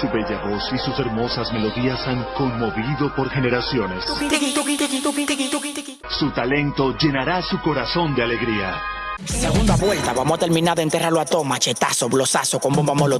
Su bella voz y sus hermosas melodías han conmovido por generaciones. Su talento llenará su corazón de alegría. Segunda vuelta, vamos a terminar de enterrarlo a todo, machetazo, blosazo, con bomba molotov.